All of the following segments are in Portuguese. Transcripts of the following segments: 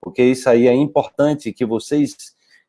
Porque isso aí é importante que vocês,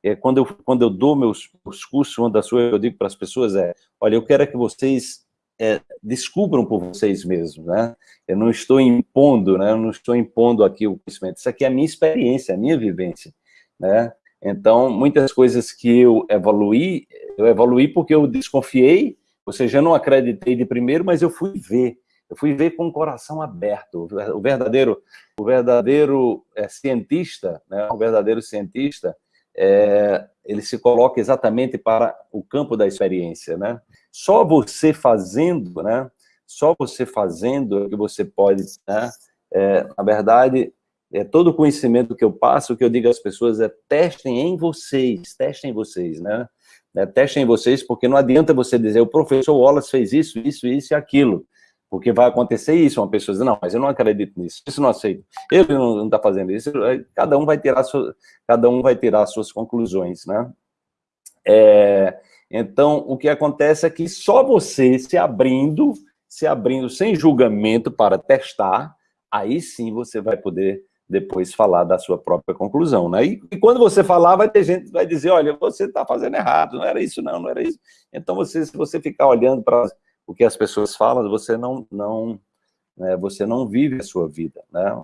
é, quando, eu, quando eu dou meus, meus cursos, uma das coisas que eu digo para as pessoas é, olha, eu quero que vocês é, descubram por vocês mesmos, né? Eu não estou impondo, né? Eu não estou impondo aqui o conhecimento. Isso aqui é a minha experiência, a minha vivência, né? Então, muitas coisas que eu evoluí, eu evoluí porque eu desconfiei, ou seja, eu não acreditei de primeiro, mas eu fui ver. Eu fui ver com o coração aberto. O verdadeiro, o verdadeiro é, cientista, né? o verdadeiro cientista, é, ele se coloca exatamente para o campo da experiência, né? Só você fazendo, né? Só você fazendo é que você pode, né? É, na verdade, é, todo o conhecimento que eu passo, o que eu digo às pessoas é testem em vocês, testem em vocês, né? É, testem em vocês, porque não adianta você dizer, o professor Wallace fez isso, isso, isso e aquilo, porque vai acontecer isso, uma pessoa diz, não, mas eu não acredito nisso, isso não aceito, ele não está fazendo isso, cada um vai tirar, sua, cada um vai tirar suas conclusões, né? É, então, o que acontece é que só você se abrindo, se abrindo sem julgamento para testar, aí sim você vai poder depois falar da sua própria conclusão, né? E, e quando você falar, vai ter gente que vai dizer, olha, você está fazendo errado, não era isso não, não era isso. Então, você, se você ficar olhando para o que as pessoas falam, você não, não, né, você não vive a sua vida, né?